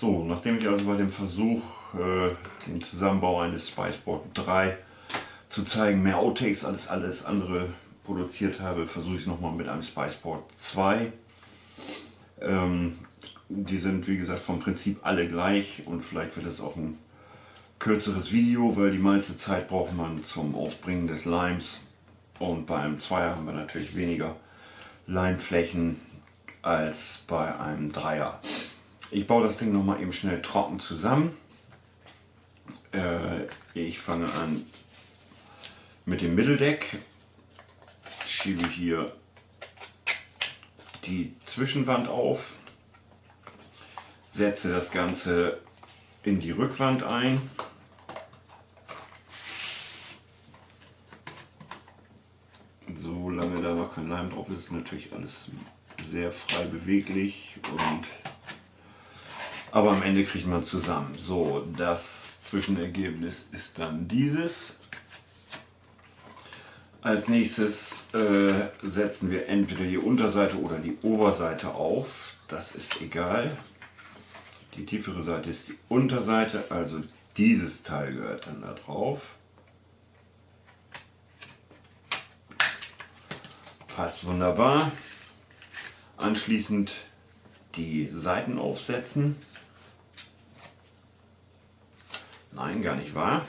So, nachdem ich also bei dem Versuch, äh, den Zusammenbau eines Spiceboard 3 zu zeigen, mehr Outtakes als alles andere produziert habe, versuche ich es nochmal mit einem Spiceboard 2. Ähm, die sind wie gesagt vom Prinzip alle gleich und vielleicht wird es auch ein kürzeres Video, weil die meiste Zeit braucht man zum Aufbringen des Limes und bei einem Zweier haben wir natürlich weniger Leimflächen als bei einem Dreier. Ich baue das Ding nochmal eben schnell trocken zusammen. Äh, ich fange an mit dem Mitteldeck. Schiebe hier die Zwischenwand auf. Setze das Ganze in die Rückwand ein. Solange da noch kein Leim drauf ist, ist natürlich alles sehr frei beweglich und aber am Ende kriegt man zusammen. So, das Zwischenergebnis ist dann dieses. Als nächstes äh, setzen wir entweder die Unterseite oder die Oberseite auf. Das ist egal. Die tiefere Seite ist die Unterseite, also dieses Teil gehört dann da drauf. Passt wunderbar. Anschließend die Seiten aufsetzen. Nein, gar nicht wahr.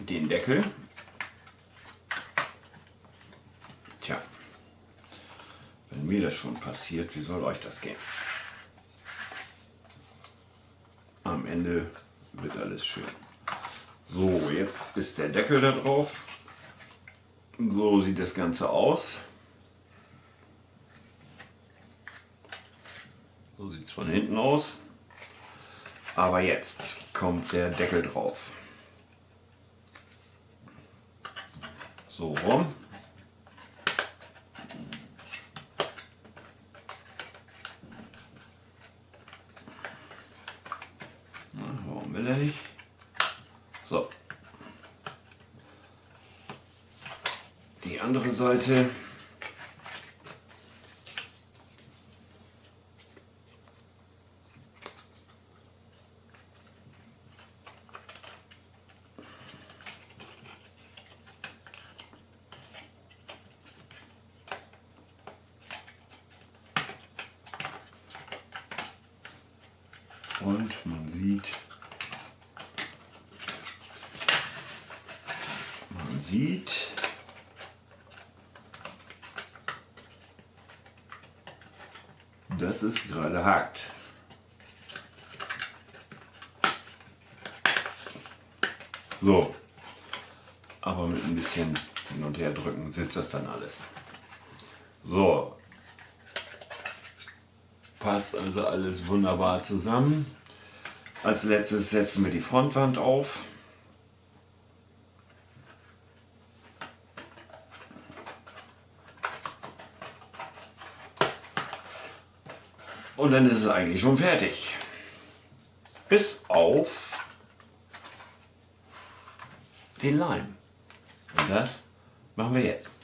Den Deckel. Tja, wenn mir das schon passiert, wie soll euch das gehen? Am Ende wird alles schön. So, jetzt ist der Deckel da drauf. So sieht das Ganze aus. So sieht es von hinten aus. Aber jetzt kommt der Deckel drauf. So rum. Warum will er nicht? So. Die andere Seite und man sieht, man sieht, dass es gerade hakt. So, aber mit ein bisschen hin und her drücken sitzt das dann alles. So, passt also alles wunderbar zusammen. Als letztes setzen wir die Frontwand auf. Und dann ist es eigentlich schon fertig. Bis auf den Leim. Und das machen wir jetzt.